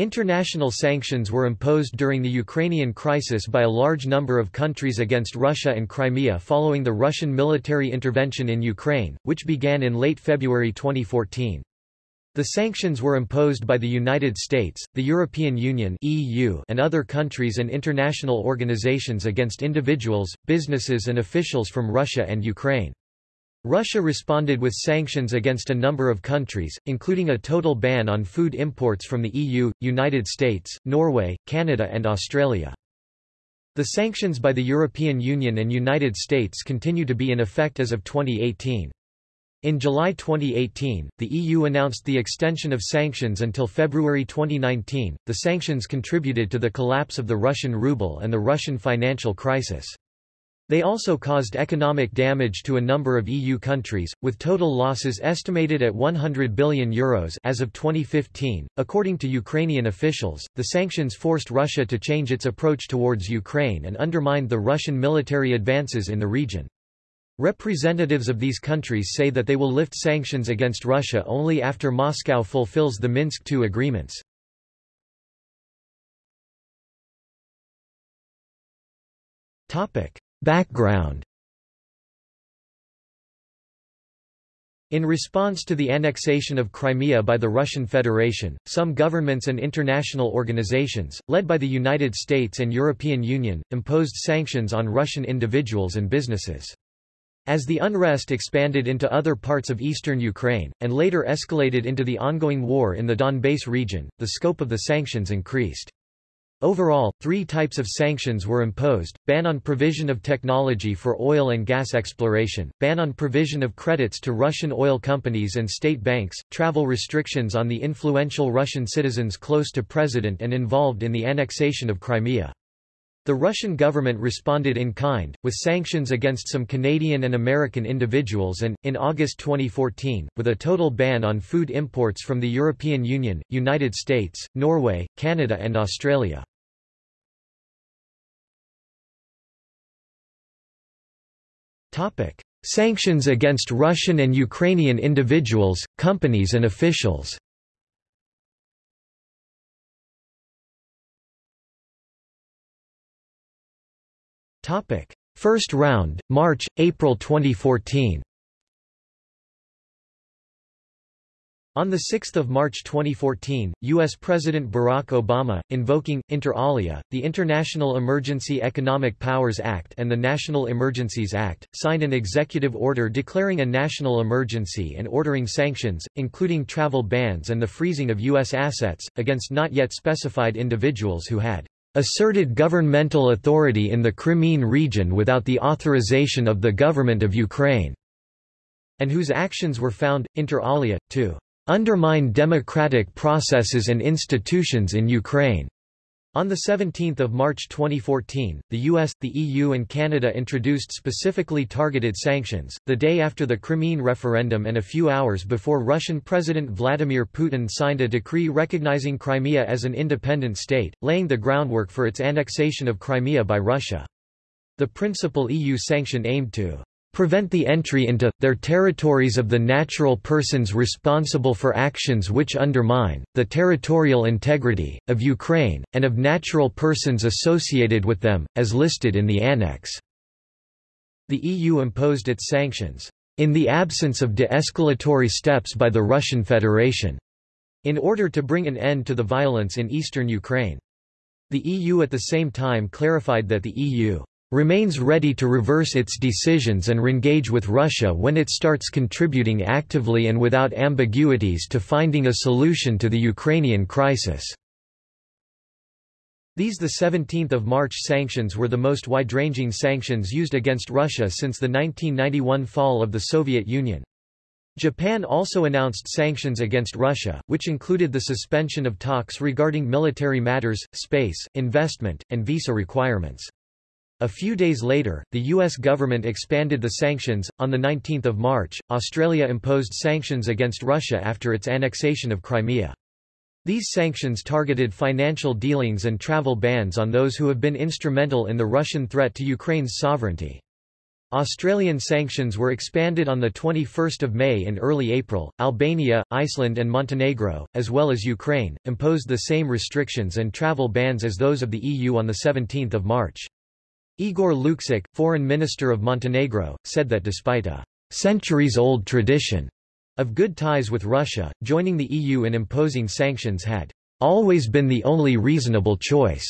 International sanctions were imposed during the Ukrainian crisis by a large number of countries against Russia and Crimea following the Russian military intervention in Ukraine, which began in late February 2014. The sanctions were imposed by the United States, the European Union (EU), and other countries and international organizations against individuals, businesses and officials from Russia and Ukraine. Russia responded with sanctions against a number of countries, including a total ban on food imports from the EU, United States, Norway, Canada and Australia. The sanctions by the European Union and United States continue to be in effect as of 2018. In July 2018, the EU announced the extension of sanctions until February 2019. The sanctions contributed to the collapse of the Russian ruble and the Russian financial crisis. They also caused economic damage to a number of EU countries, with total losses estimated at €100 billion Euros as of 2015. According to Ukrainian officials, the sanctions forced Russia to change its approach towards Ukraine and undermined the Russian military advances in the region. Representatives of these countries say that they will lift sanctions against Russia only after Moscow fulfills the Minsk II agreements. Topic: Background In response to the annexation of Crimea by the Russian Federation, some governments and international organizations, led by the United States and European Union, imposed sanctions on Russian individuals and businesses. As the unrest expanded into other parts of eastern Ukraine, and later escalated into the ongoing war in the Donbass region, the scope of the sanctions increased. Overall, three types of sanctions were imposed, ban on provision of technology for oil and gas exploration, ban on provision of credits to Russian oil companies and state banks, travel restrictions on the influential Russian citizens close to president and involved in the annexation of Crimea. The Russian government responded in kind, with sanctions against some Canadian and American individuals and, in August 2014, with a total ban on food imports from the European Union, United States, Norway, Canada and Australia. Topic: Sanctions against Russian and Ukrainian individuals, companies and officials. Topic: First round, March, April 2014. On 6 March 2014, U.S. President Barack Obama, invoking, inter alia, the International Emergency Economic Powers Act and the National Emergencies Act, signed an executive order declaring a national emergency and ordering sanctions, including travel bans and the freezing of U.S. assets, against not yet specified individuals who had asserted governmental authority in the Crimean region without the authorization of the government of Ukraine, and whose actions were found, inter alia, to undermine democratic processes and institutions in Ukraine. On 17 March 2014, the US, the EU and Canada introduced specifically targeted sanctions, the day after the Crimean referendum and a few hours before Russian President Vladimir Putin signed a decree recognizing Crimea as an independent state, laying the groundwork for its annexation of Crimea by Russia. The principal EU sanction aimed to prevent the entry into, their territories of the natural persons responsible for actions which undermine, the territorial integrity, of Ukraine, and of natural persons associated with them, as listed in the Annex. The EU imposed its sanctions, in the absence of de-escalatory steps by the Russian Federation, in order to bring an end to the violence in eastern Ukraine. The EU at the same time clarified that the EU remains ready to reverse its decisions and re-engage with Russia when it starts contributing actively and without ambiguities to finding a solution to the Ukrainian crisis." These 17 March sanctions were the most wide-ranging sanctions used against Russia since the 1991 fall of the Soviet Union. Japan also announced sanctions against Russia, which included the suspension of talks regarding military matters, space, investment, and visa requirements. A few days later, the U.S. government expanded the sanctions. On 19 March, Australia imposed sanctions against Russia after its annexation of Crimea. These sanctions targeted financial dealings and travel bans on those who have been instrumental in the Russian threat to Ukraine's sovereignty. Australian sanctions were expanded on 21 May and early April. Albania, Iceland and Montenegro, as well as Ukraine, imposed the same restrictions and travel bans as those of the EU on 17 March. Igor Lukšić, foreign minister of Montenegro, said that despite a centuries-old tradition of good ties with Russia, joining the EU and imposing sanctions had always been the only reasonable choice.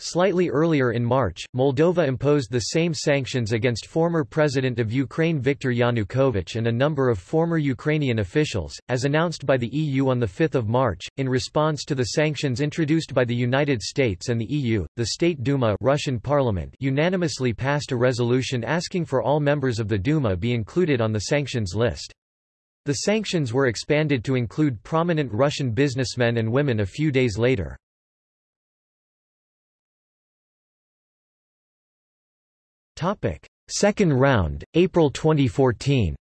Slightly earlier in March, Moldova imposed the same sanctions against former President of Ukraine Viktor Yanukovych and a number of former Ukrainian officials, as announced by the EU on 5 March. In response to the sanctions introduced by the United States and the EU, the State Duma Russian parliament unanimously passed a resolution asking for all members of the Duma be included on the sanctions list. The sanctions were expanded to include prominent Russian businessmen and women a few days later. Second round, April 2014.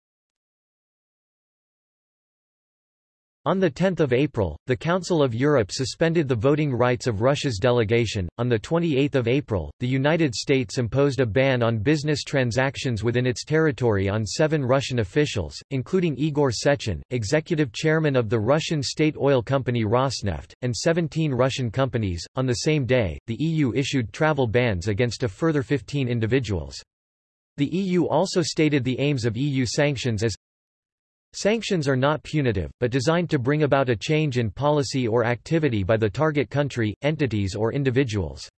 On 10 April, the Council of Europe suspended the voting rights of Russia's delegation. On 28 April, the United States imposed a ban on business transactions within its territory on seven Russian officials, including Igor Sechin, executive chairman of the Russian state oil company Rosneft, and 17 Russian companies. On the same day, the EU issued travel bans against a further 15 individuals. The EU also stated the aims of EU sanctions as Sanctions are not punitive, but designed to bring about a change in policy or activity by the target country, entities or individuals.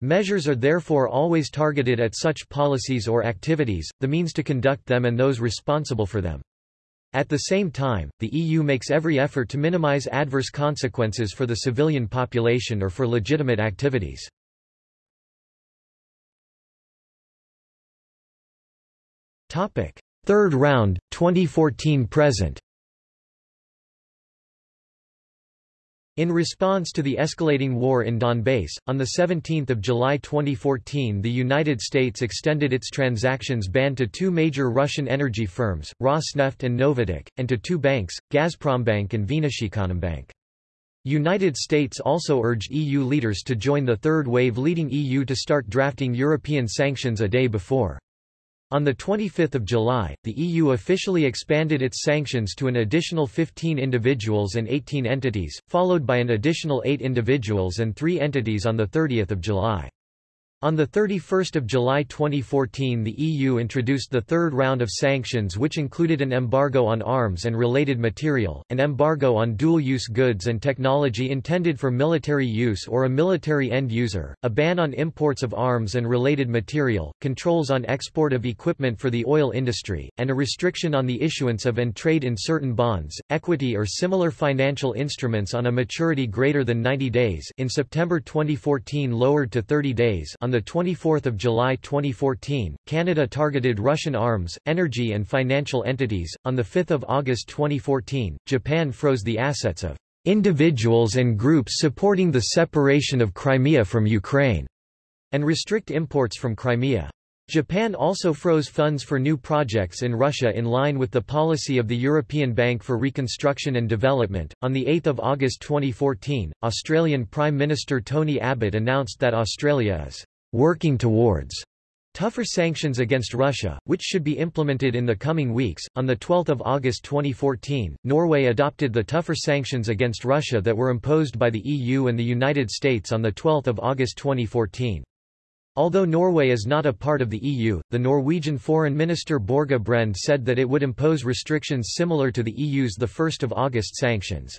Measures are therefore always targeted at such policies or activities, the means to conduct them and those responsible for them. At the same time, the EU makes every effort to minimize adverse consequences for the civilian population or for legitimate activities. Topic: Third round, 2014–present In response to the escalating war in Donbass, on 17 July 2014 the United States extended its transactions ban to two major Russian energy firms, Rosneft and Novatek, and to two banks, Gazprombank and Vnesheconombank. United States also urged EU leaders to join the third wave leading EU to start drafting European sanctions a day before. On 25 July, the EU officially expanded its sanctions to an additional 15 individuals and 18 entities, followed by an additional 8 individuals and 3 entities on 30 July. On 31 July 2014 the EU introduced the third round of sanctions which included an embargo on arms and related material, an embargo on dual-use goods and technology intended for military use or a military end user, a ban on imports of arms and related material, controls on export of equipment for the oil industry, and a restriction on the issuance of and trade in certain bonds, equity or similar financial instruments on a maturity greater than 90 days in September 2014 lowered to 30 days on on 24 July 2014, Canada targeted Russian arms, energy and financial entities. On 5 August 2014, Japan froze the assets of individuals and groups supporting the separation of Crimea from Ukraine, and restrict imports from Crimea. Japan also froze funds for new projects in Russia in line with the policy of the European Bank for Reconstruction and Development. On the 8th of August 2014, Australian Prime Minister Tony Abbott announced that Australia is working towards tougher sanctions against Russia, which should be implemented in the coming weeks. On 12 August 2014, Norway adopted the tougher sanctions against Russia that were imposed by the EU and the United States on 12 August 2014. Although Norway is not a part of the EU, the Norwegian Foreign Minister Borge Brende said that it would impose restrictions similar to the EU's 1 August sanctions.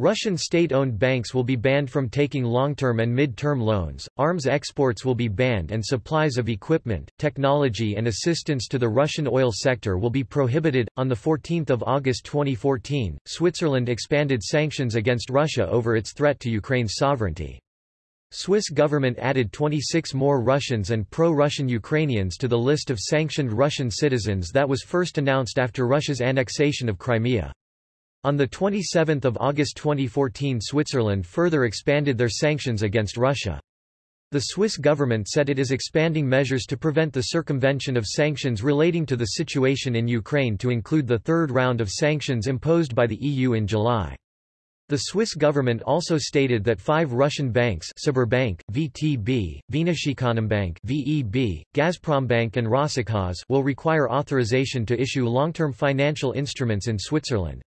Russian state-owned banks will be banned from taking long-term and mid-term loans, arms exports will be banned and supplies of equipment, technology and assistance to the Russian oil sector will be prohibited. On 14 August 2014, Switzerland expanded sanctions against Russia over its threat to Ukraine's sovereignty. Swiss government added 26 more Russians and pro-Russian Ukrainians to the list of sanctioned Russian citizens that was first announced after Russia's annexation of Crimea. On 27 August 2014 Switzerland further expanded their sanctions against Russia. The Swiss government said it is expanding measures to prevent the circumvention of sanctions relating to the situation in Ukraine to include the third round of sanctions imposed by the EU in July. The Swiss government also stated that five Russian banks Sberbank, VTB, Bank, VEB, Gazprombank and Rosselkhozbank will require authorization to issue long-term financial instruments in Switzerland.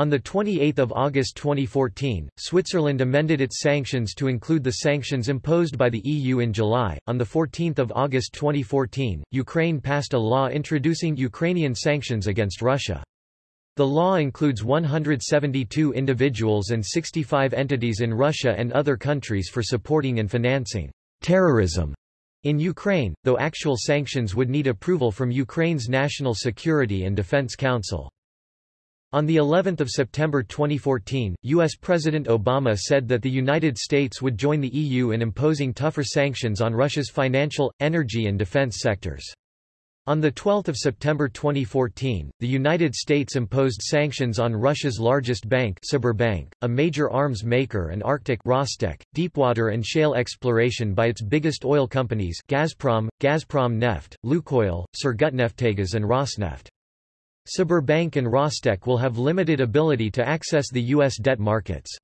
On 28 August 2014, Switzerland amended its sanctions to include the sanctions imposed by the EU in July. On 14 August 2014, Ukraine passed a law introducing Ukrainian sanctions against Russia. The law includes 172 individuals and 65 entities in Russia and other countries for supporting and financing terrorism in Ukraine, though actual sanctions would need approval from Ukraine's National Security and Defense Council. On the 11th of September 2014, US President Obama said that the United States would join the EU in imposing tougher sanctions on Russia's financial, energy and defense sectors. On 12 September 2014, the United States imposed sanctions on Russia's largest bank Sberbank, a major arms maker and Arctic Rostec, deepwater and shale exploration by its biggest oil companies Gazprom, Gazprom Neft, Lukoil, Surgutneftegas and Rosneft. Sberbank and Rostec will have limited ability to access the U.S. debt markets.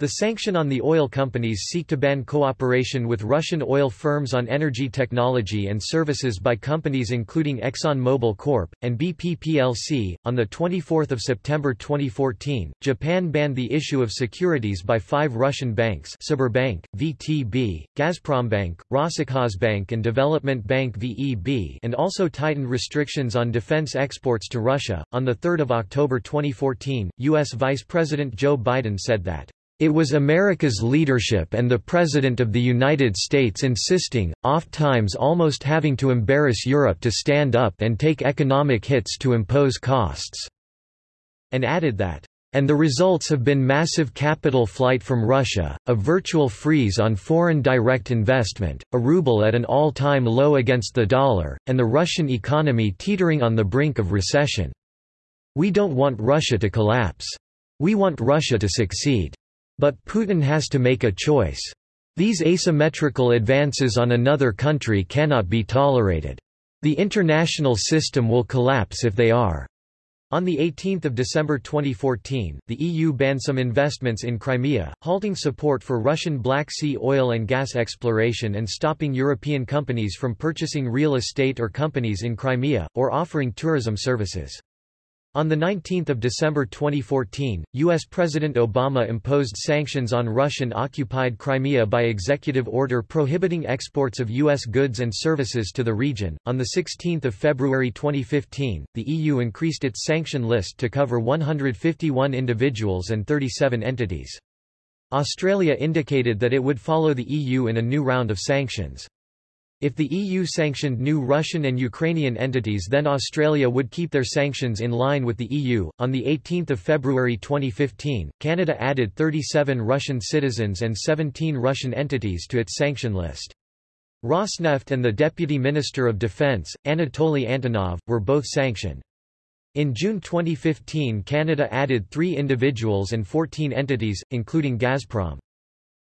The sanction on the oil companies seek to ban cooperation with Russian oil firms on energy technology and services by companies including ExxonMobil Corp. and BP plc. On 24 September 2014, Japan banned the issue of securities by five Russian banks Sberbank, VTB, Gazprombank, Rosselkhozbank and Development Bank VEB and also tightened restrictions on defense exports to Russia. On 3 October 2014, U.S. Vice President Joe Biden said that it was America's leadership and the President of the United States insisting, oft-times almost having to embarrass Europe to stand up and take economic hits to impose costs." And added that, "...and the results have been massive capital flight from Russia, a virtual freeze on foreign direct investment, a ruble at an all-time low against the dollar, and the Russian economy teetering on the brink of recession. We don't want Russia to collapse. We want Russia to succeed." But Putin has to make a choice. These asymmetrical advances on another country cannot be tolerated. The international system will collapse if they are. On 18 December 2014, the EU banned some investments in Crimea, halting support for Russian Black Sea oil and gas exploration and stopping European companies from purchasing real estate or companies in Crimea, or offering tourism services. On 19 December 2014, U.S. President Obama imposed sanctions on Russian-occupied Crimea by executive order prohibiting exports of U.S. goods and services to the region. On 16 February 2015, the EU increased its sanction list to cover 151 individuals and 37 entities. Australia indicated that it would follow the EU in a new round of sanctions. If the EU sanctioned new Russian and Ukrainian entities then Australia would keep their sanctions in line with the EU. On the 18th of February 2015, Canada added 37 Russian citizens and 17 Russian entities to its sanction list. Rosneft and the Deputy Minister of Defence, Anatoly Antonov, were both sanctioned. In June 2015 Canada added three individuals and 14 entities, including Gazprom.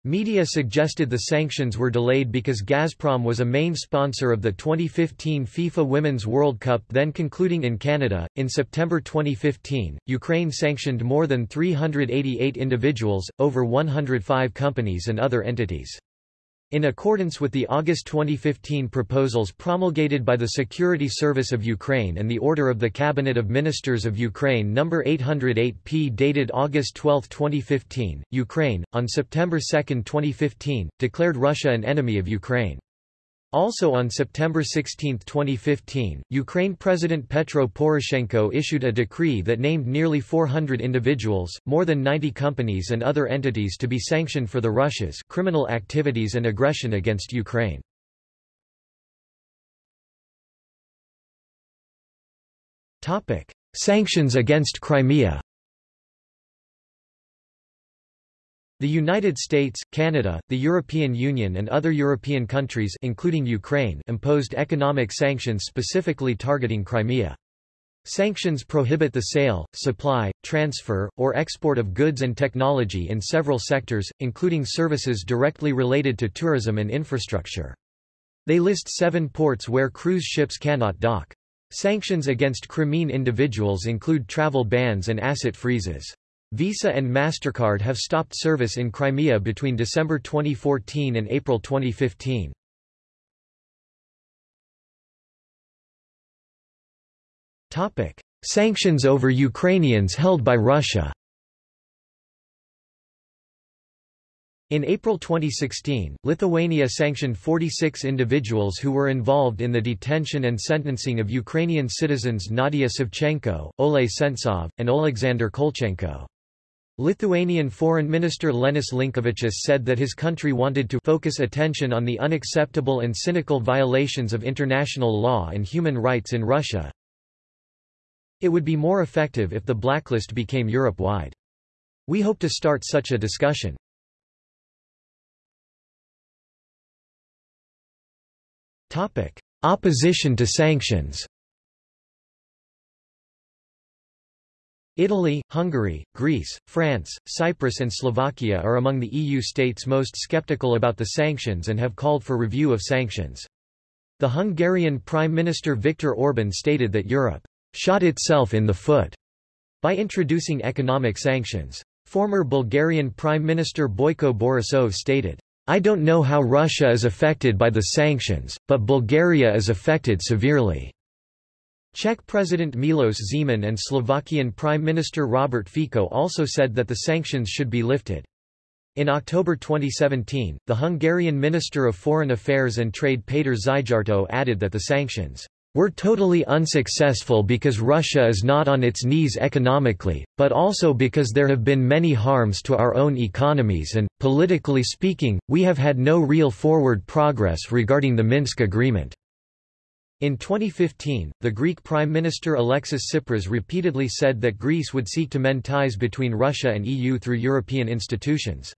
Media suggested the sanctions were delayed because Gazprom was a main sponsor of the 2015 FIFA Women's World Cup then concluding in Canada. In September 2015, Ukraine sanctioned more than 388 individuals, over 105 companies and other entities. In accordance with the August 2015 proposals promulgated by the Security Service of Ukraine and the Order of the Cabinet of Ministers of Ukraine No. 808-P dated August 12, 2015, Ukraine, on September 2, 2015, declared Russia an enemy of Ukraine. Also on September 16, 2015, Ukraine President Petro Poroshenko issued a decree that named nearly 400 individuals, more than 90 companies and other entities to be sanctioned for the Russia's criminal activities and aggression against Ukraine. Sanctions against Crimea The United States, Canada, the European Union and other European countries including Ukraine imposed economic sanctions specifically targeting Crimea. Sanctions prohibit the sale, supply, transfer, or export of goods and technology in several sectors, including services directly related to tourism and infrastructure. They list seven ports where cruise ships cannot dock. Sanctions against Crimean individuals include travel bans and asset freezes. Visa and MasterCard have stopped service in Crimea between December 2014 and April 2015. Topic: Sanctions over Ukrainians held by Russia. In April 2016, Lithuania sanctioned 46 individuals who were involved in the detention and sentencing of Ukrainian citizens Nadia Savchenko, Oleh Sentsov, and Oleksandr Kolchenko. Lithuanian Foreign Minister Linas Linkevičius said that his country wanted to focus attention on the unacceptable and cynical violations of international law and human rights in Russia. It would be more effective if the blacklist became Europe-wide. We hope to start such a discussion. Opposition to sanctions Italy, Hungary, Greece, France, Cyprus and Slovakia are among the EU states most skeptical about the sanctions and have called for review of sanctions. The Hungarian Prime Minister Viktor Orban stated that Europe shot itself in the foot by introducing economic sanctions. Former Bulgarian Prime Minister Boyko Borisov stated, I don't know how Russia is affected by the sanctions, but Bulgaria is affected severely. Czech President Milos Zeman and Slovakian Prime Minister Robert Fico also said that the sanctions should be lifted. In October 2017, the Hungarian Minister of Foreign Affairs and Trade Péter Szijjártó added that the sanctions were totally unsuccessful because Russia is not on its knees economically, but also because there have been many harms to our own economies and, politically speaking, we have had no real forward progress regarding the Minsk agreement. In 2015, the Greek Prime Minister Alexis Tsipras repeatedly said that Greece would seek to mend ties between Russia and EU through European institutions.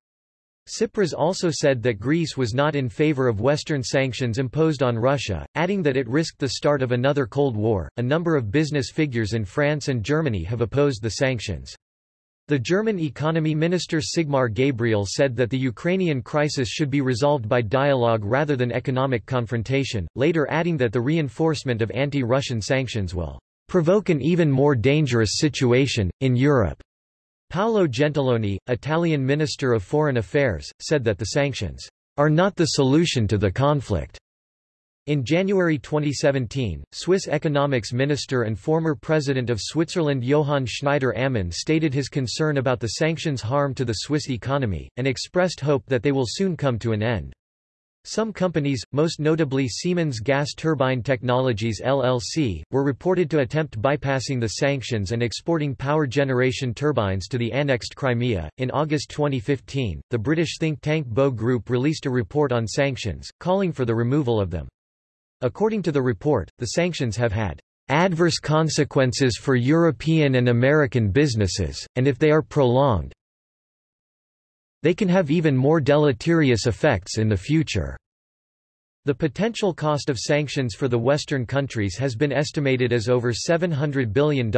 Tsipras also said that Greece was not in favor of Western sanctions imposed on Russia, adding that it risked the start of another Cold War. A number of business figures in France and Germany have opposed the sanctions. The German economy minister Sigmar Gabriel said that the Ukrainian crisis should be resolved by dialogue rather than economic confrontation, later adding that the reinforcement of anti-Russian sanctions will provoke an even more dangerous situation, in Europe. Paolo Gentiloni, Italian Minister of Foreign Affairs, said that the sanctions are not the solution to the conflict. In January 2017, Swiss economics minister and former president of Switzerland Johann Schneider-Ammann stated his concern about the sanctions' harm to the Swiss economy, and expressed hope that they will soon come to an end. Some companies, most notably Siemens Gas Turbine Technologies LLC, were reported to attempt bypassing the sanctions and exporting power generation turbines to the annexed Crimea. In August 2015, the British think tank Bow Group released a report on sanctions, calling for the removal of them. According to the report, the sanctions have had adverse consequences for European and American businesses, and if they are prolonged, they can have even more deleterious effects in the future. The potential cost of sanctions for the Western countries has been estimated as over $700 billion.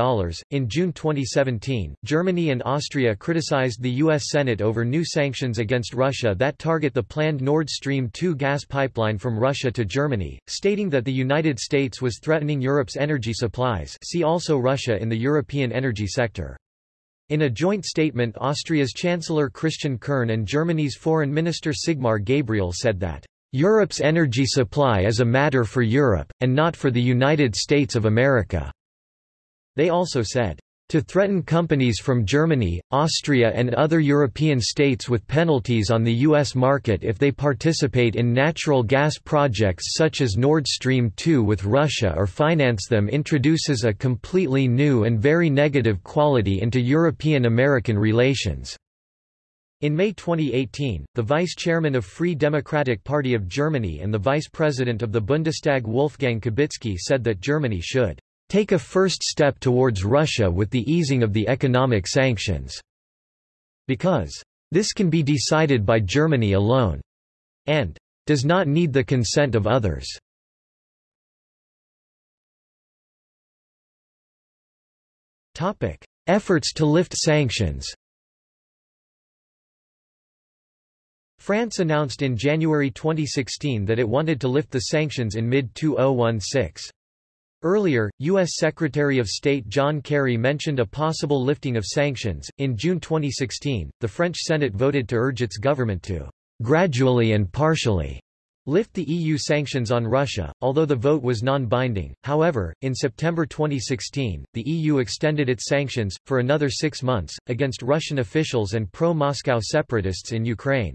In June 2017, Germany and Austria criticized the U.S. Senate over new sanctions against Russia that target the planned Nord Stream 2 gas pipeline from Russia to Germany, stating that the United States was threatening Europe's energy supplies. See also Russia in the European energy sector. In a joint statement, Austria's Chancellor Christian Kern and Germany's Foreign Minister Sigmar Gabriel said that Europe's energy supply is a matter for Europe, and not for the United States of America." They also said, to threaten companies from Germany, Austria and other European states with penalties on the U.S. market if they participate in natural gas projects such as Nord Stream 2 with Russia or finance them introduces a completely new and very negative quality into European-American relations. In May 2018, the vice-chairman of Free Democratic Party of Germany and the vice-president of the Bundestag Wolfgang Kubicki said that Germany should take a first step towards Russia with the easing of the economic sanctions, because this can be decided by Germany alone, and does not need the consent of others. Efforts to lift sanctions France announced in January 2016 that it wanted to lift the sanctions in mid-2016. Earlier, U.S. Secretary of State John Kerry mentioned a possible lifting of sanctions. In June 2016, the French Senate voted to urge its government to gradually and partially lift the EU sanctions on Russia, although the vote was non-binding. However, in September 2016, the EU extended its sanctions, for another six months, against Russian officials and pro-Moscow separatists in Ukraine.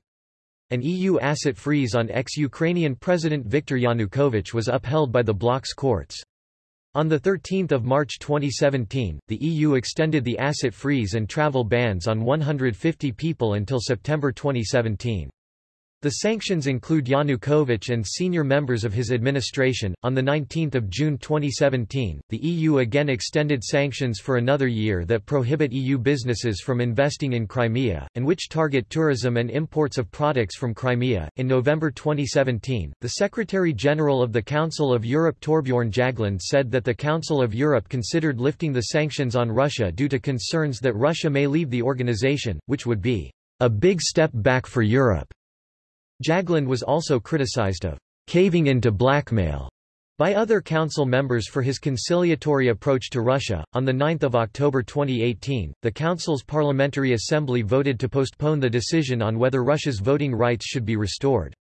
An EU asset freeze on ex-Ukrainian President Viktor Yanukovych was upheld by the bloc's courts. On 13 March 2017, the EU extended the asset freeze and travel bans on 150 people until September 2017. The sanctions include Yanukovych and senior members of his administration. On the 19th of June 2017, the EU again extended sanctions for another year that prohibit EU businesses from investing in Crimea and which target tourism and imports of products from Crimea. In November 2017, the Secretary General of the Council of Europe Torbjorn Jagland said that the Council of Europe considered lifting the sanctions on Russia due to concerns that Russia may leave the organization, which would be a big step back for Europe. Jagland was also criticized of caving into blackmail by other council members for his conciliatory approach to Russia. On 9 October 2018, the Council's Parliamentary Assembly voted to postpone the decision on whether Russia's voting rights should be restored.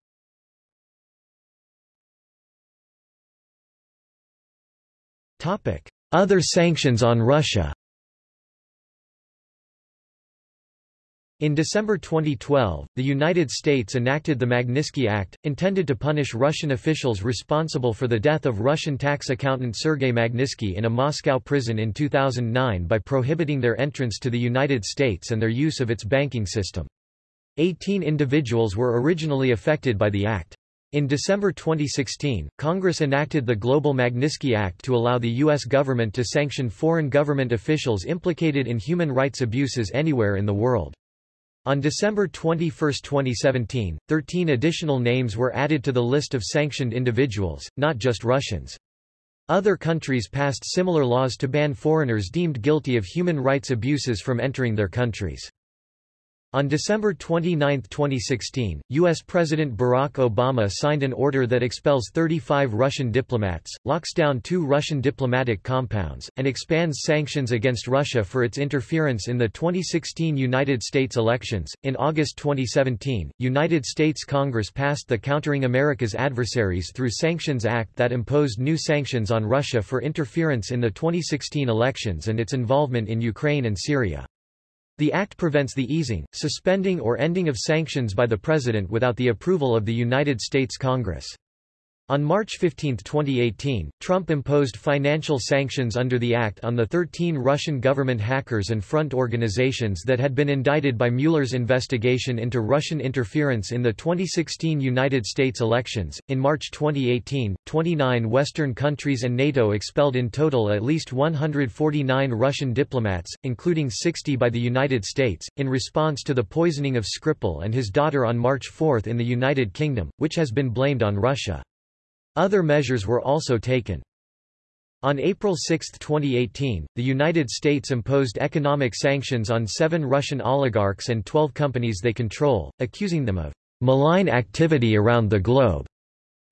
Other sanctions on Russia In December 2012, the United States enacted the Magnitsky Act, intended to punish Russian officials responsible for the death of Russian tax accountant Sergei Magnitsky in a Moscow prison in 2009 by prohibiting their entrance to the United States and their use of its banking system. Eighteen individuals were originally affected by the act. In December 2016, Congress enacted the Global Magnitsky Act to allow the U.S. government to sanction foreign government officials implicated in human rights abuses anywhere in the world. On December 21, 2017, 13 additional names were added to the list of sanctioned individuals, not just Russians. Other countries passed similar laws to ban foreigners deemed guilty of human rights abuses from entering their countries. On December 29, 2016, U.S. President Barack Obama signed an order that expels 35 Russian diplomats, locks down two Russian diplomatic compounds, and expands sanctions against Russia for its interference in the 2016 United States elections. In August 2017, United States Congress passed the Countering America's Adversaries Through Sanctions Act that imposed new sanctions on Russia for interference in the 2016 elections and its involvement in Ukraine and Syria. The act prevents the easing, suspending or ending of sanctions by the President without the approval of the United States Congress. On March 15, 2018, Trump imposed financial sanctions under the act on the 13 Russian government hackers and front organizations that had been indicted by Mueller's investigation into Russian interference in the 2016 United States elections. In March 2018, 29 Western countries and NATO expelled in total at least 149 Russian diplomats, including 60 by the United States, in response to the poisoning of Skripal and his daughter on March 4 in the United Kingdom, which has been blamed on Russia. Other measures were also taken. On April 6, 2018, the United States imposed economic sanctions on seven Russian oligarchs and 12 companies they control, accusing them of malign activity around the globe.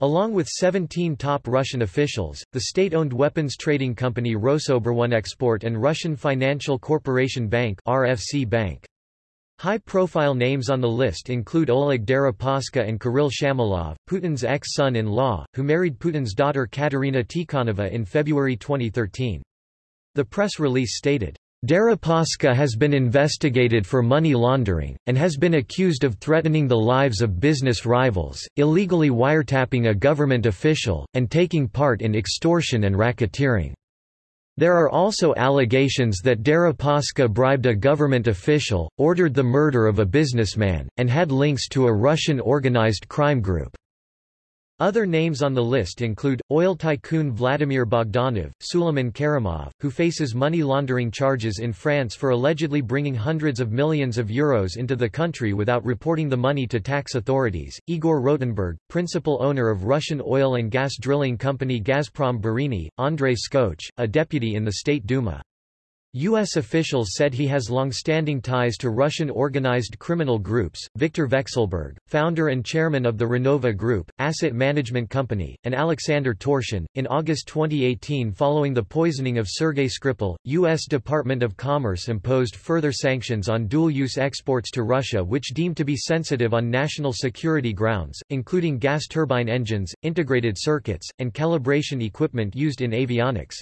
Along with 17 top Russian officials, the state-owned weapons trading company Rosoboronexport and Russian Financial Corporation Bank RFC Bank. High-profile names on the list include Oleg Deripaska and Kirill Shamalov, Putin's ex-son-in-law, who married Putin's daughter Katerina Tikhonova in February 2013. The press release stated, Deripaska has been investigated for money laundering, and has been accused of threatening the lives of business rivals, illegally wiretapping a government official, and taking part in extortion and racketeering. There are also allegations that Deripaska bribed a government official, ordered the murder of a businessman, and had links to a Russian organized crime group. Other names on the list include, oil tycoon Vladimir Bogdanov, Suleiman Kerimov, who faces money laundering charges in France for allegedly bringing hundreds of millions of euros into the country without reporting the money to tax authorities, Igor Rotenberg, principal owner of Russian oil and gas drilling company Gazprom Bureniye, Andrei Skoch, a deputy in the State Duma. U.S. officials said he has long-standing ties to Russian organized criminal groups. Viktor Vekselberg, founder and chairman of the Renova Group, asset management company, and Alexander Torshin. In August 2018 following the poisoning of Sergei Skripal, U.S. Department of Commerce imposed further sanctions on dual-use exports to Russia which deemed to be sensitive on national security grounds, including gas turbine engines, integrated circuits, and calibration equipment used in avionics.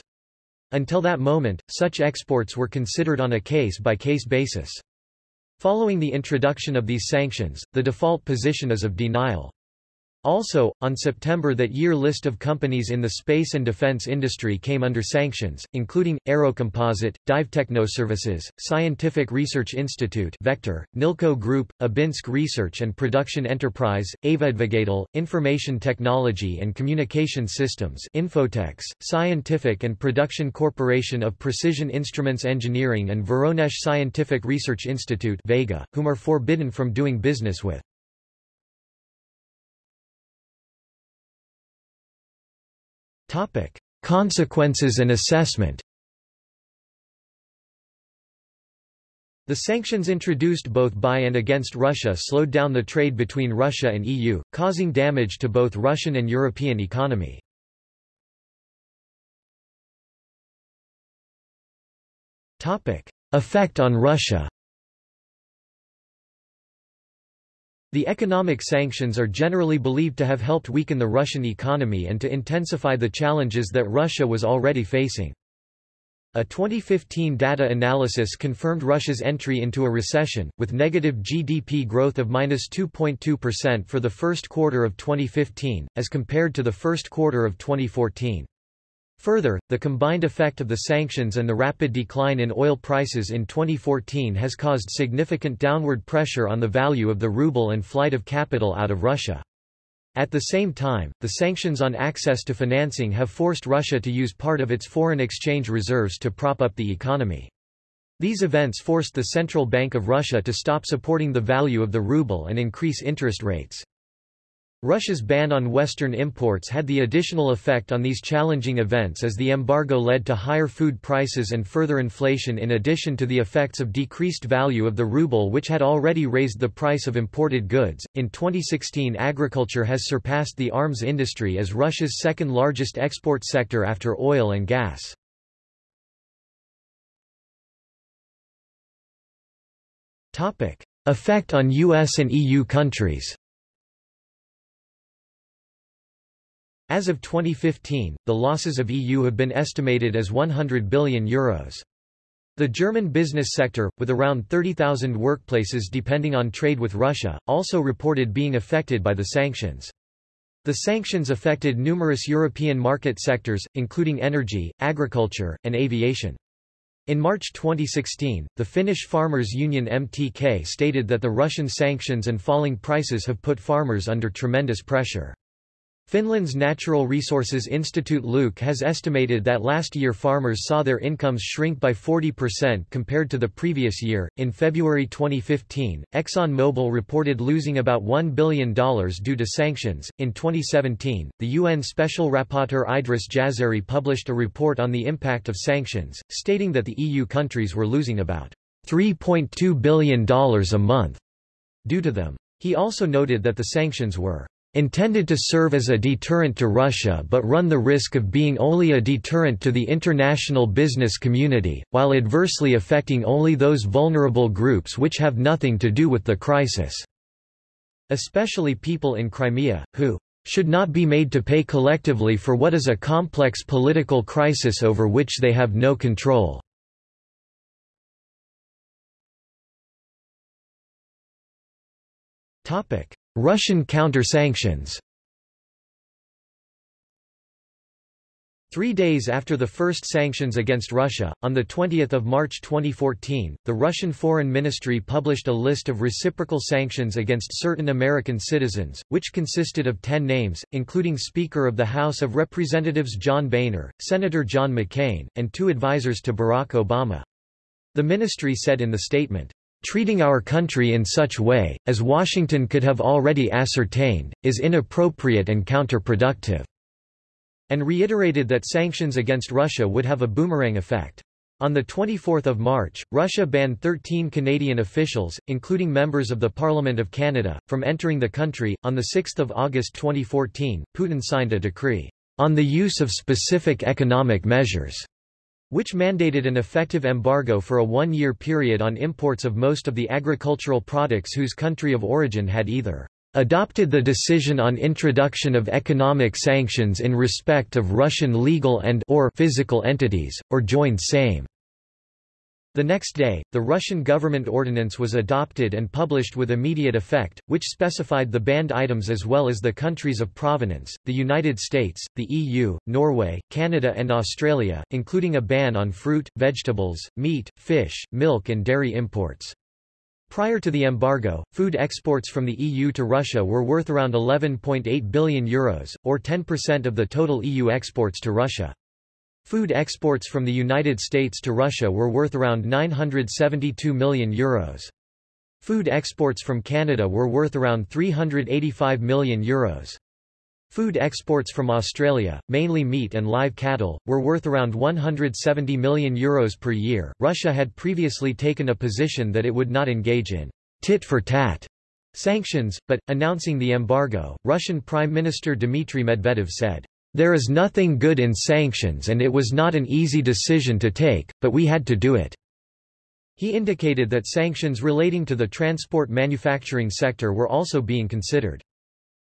Until that moment, such exports were considered on a case-by-case -case basis. Following the introduction of these sanctions, the default position is of denial. Also, on September that year list of companies in the space and defense industry came under sanctions, including, Aerocomposite, Dive Technoservices, Scientific Research Institute Vector, Nilco Group, Abinsk Research and Production Enterprise, Aviadvigatel, Information Technology and Communication Systems Infotex, Scientific and Production Corporation of Precision Instruments Engineering and Voronezh Scientific Research Institute Vega, whom are forbidden from doing business with. Topic: Consequences and assessment. The sanctions introduced both by and against Russia slowed down the trade between Russia and EU, causing damage to both Russian and European economy. Effect on Russia. The economic sanctions are generally believed to have helped weaken the Russian economy and to intensify the challenges that Russia was already facing. A 2015 data analysis confirmed Russia's entry into a recession, with negative GDP growth of minus 2.2% for the first quarter of 2015, as compared to the first quarter of 2014. Further, the combined effect of the sanctions and the rapid decline in oil prices in 2014 has caused significant downward pressure on the value of the ruble and flight of capital out of Russia. At the same time, the sanctions on access to financing have forced Russia to use part of its foreign exchange reserves to prop up the economy. These events forced the Central Bank of Russia to stop supporting the value of the ruble and increase interest rates. Russia's ban on Western imports had the additional effect on these challenging events as the embargo led to higher food prices and further inflation in addition to the effects of decreased value of the ruble which had already raised the price of imported goods. In 2016 agriculture has surpassed the arms industry as Russia's second largest export sector after oil and gas. Topic: Effect on US and EU countries. As of 2015, the losses of EU have been estimated as €100 billion. The German business sector, with around 30,000 workplaces depending on trade with Russia, also reported being affected by the sanctions. The sanctions affected numerous European market sectors, including energy, agriculture, and aviation. In March 2016, the Finnish Farmers Union MTK stated that the Russian sanctions and falling prices have put farmers under tremendous pressure. Finland's Natural Resources Institute Luke has estimated that last year farmers saw their incomes shrink by 40% compared to the previous year. In February 2015, ExxonMobil reported losing about $1 billion due to sanctions. In 2017, the UN Special Rapporteur Idriss Jazairy published a report on the impact of sanctions, stating that the EU countries were losing about $3.2 billion a month due to them. He also noted that the sanctions were intended to serve as a deterrent to Russia but run the risk of being only a deterrent to the international business community, while adversely affecting only those vulnerable groups which have nothing to do with the crisis. Especially people in Crimea, who should not be made to pay collectively for what is a complex political crisis over which they have no control. Topic: Russian counter-sanctions Three days after the first sanctions against Russia, on 20 March 2014, the Russian Foreign Ministry published a list of reciprocal sanctions against certain American citizens, which consisted of ten names, including Speaker of the House of Representatives John Boehner, Senator John McCain, and two advisers to Barack Obama. The ministry said in the statement, Treating our country in such way, as Washington could have already ascertained, is inappropriate and counterproductive." and reiterated that sanctions against Russia would have a boomerang effect. On 24 March, Russia banned 13 Canadian officials, including members of the Parliament of Canada, from entering the country. On 6 August 2014, Putin signed a decree on the use of specific economic measures, which mandated an effective embargo for a one-year period on imports of most of the agricultural products whose country of origin had either adopted the decision on introduction of economic sanctions in respect of Russian legal and or physical entities, or joined same. The next day, the Russian government ordinance was adopted and published with immediate effect, which specified the banned items as well as the countries of provenance, the United States, the EU, Norway, Canada and Australia, including a ban on fruit, vegetables, meat, fish, milk and dairy imports. Prior to the embargo, food exports from the EU to Russia were worth around €11.8 billion, Euros, or 10% of the total EU exports to Russia. Food exports from the United States to Russia were worth around €972 million. Food exports from Canada were worth around €385 million. Euros. Food exports from Australia, mainly meat and live cattle, were worth around 170 million euros per year. Russia had previously taken a position that it would not engage in tit for tat sanctions, but, announcing the embargo, Russian Prime Minister Dmitry Medvedev said, There is nothing good in sanctions and it was not an easy decision to take, but we had to do it. He indicated that sanctions relating to the transport manufacturing sector were also being considered.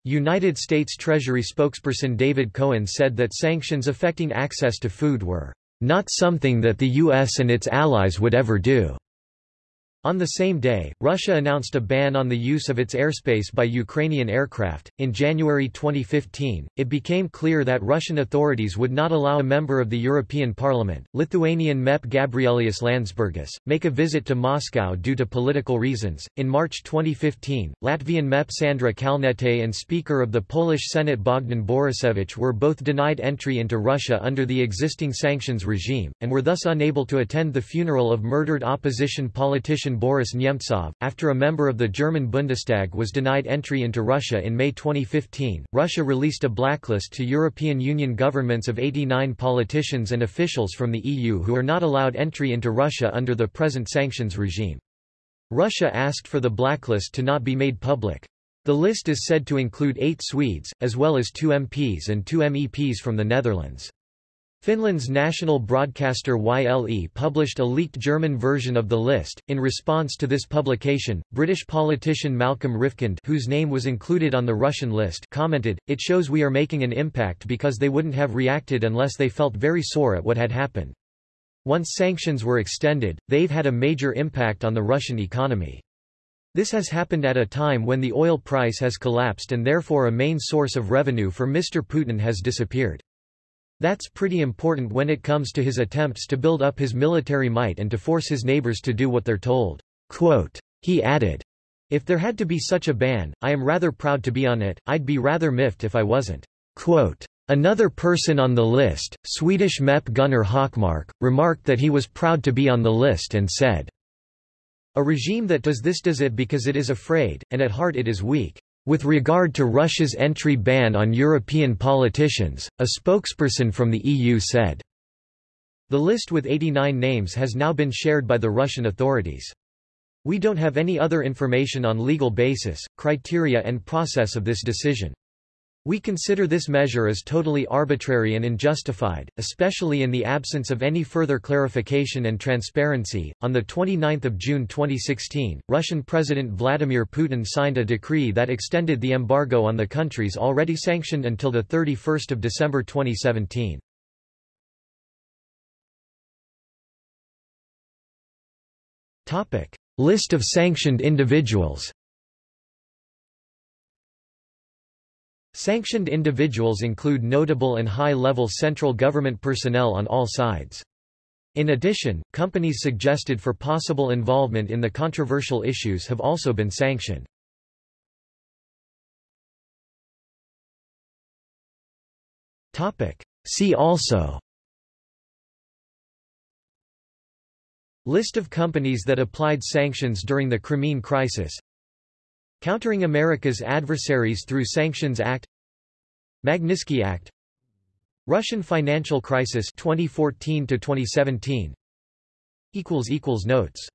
United States Treasury spokesperson David Cohen said that sanctions affecting access to food were not something that the U.S. and its allies would ever do. On the same day, Russia announced a ban on the use of its airspace by Ukrainian aircraft. In January 2015, it became clear that Russian authorities would not allow a member of the European Parliament, Lithuanian MEP Gabrielius Landsbergis, make a visit to Moscow due to political reasons. In March 2015, Latvian MEP Sandra Kalniete and Speaker of the Polish Senate Bogdan Borusewicz were both denied entry into Russia under the existing sanctions regime, and were thus unable to attend the funeral of murdered opposition politician Boris Nemtsov, after a member of the German Bundestag was denied entry into Russia in May 2015. Russia released a blacklist to European Union governments of 89 politicians and officials from the EU who are not allowed entry into Russia under the present sanctions regime. Russia asked for the blacklist to not be made public. The list is said to include eight Swedes, as well as two MPs and two MEPs from the Netherlands. Finland's national broadcaster YLE published a leaked German version of the list. In response to this publication, British politician Malcolm Rifkind, whose name was included on the Russian list, commented, It shows we are making an impact because they wouldn't have reacted unless they felt very sore at what had happened. Once sanctions were extended, they've had a major impact on the Russian economy. This has happened at a time when the oil price has collapsed and therefore a main source of revenue for Mr. Putin has disappeared. That's pretty important when it comes to his attempts to build up his military might and to force his neighbors to do what they're told. Quote, he added, If there had to be such a ban, I am rather proud to be on it, I'd be rather miffed if I wasn't. Quote, Another person on the list, Swedish MEP Gunnar Hökmark, remarked that he was proud to be on the list and said, A regime that does this does it because it is afraid, and at heart it is weak. With regard to Russia's entry ban on European politicians, a spokesperson from the EU said, The list with 89 names has now been shared by the Russian authorities. We don't have any other information on legal basis, criteria and process of this decision. We consider this measure as totally arbitrary and unjustified, especially in the absence of any further clarification and transparency. On the 29th of June 2016, Russian President Vladimir Putin signed a decree that extended the embargo on the countries already sanctioned until the 31st of December 2017. Topic: List of sanctioned individuals. Sanctioned individuals include notable and high-level central government personnel on all sides. In addition, companies suggested for possible involvement in the controversial issues have also been sanctioned. See also List of companies that applied sanctions during the Crimean Crisis Countering America's Adversaries Through Sanctions Act Magnitsky Act Russian financial crisis 2014 to 2017 equals equals Notes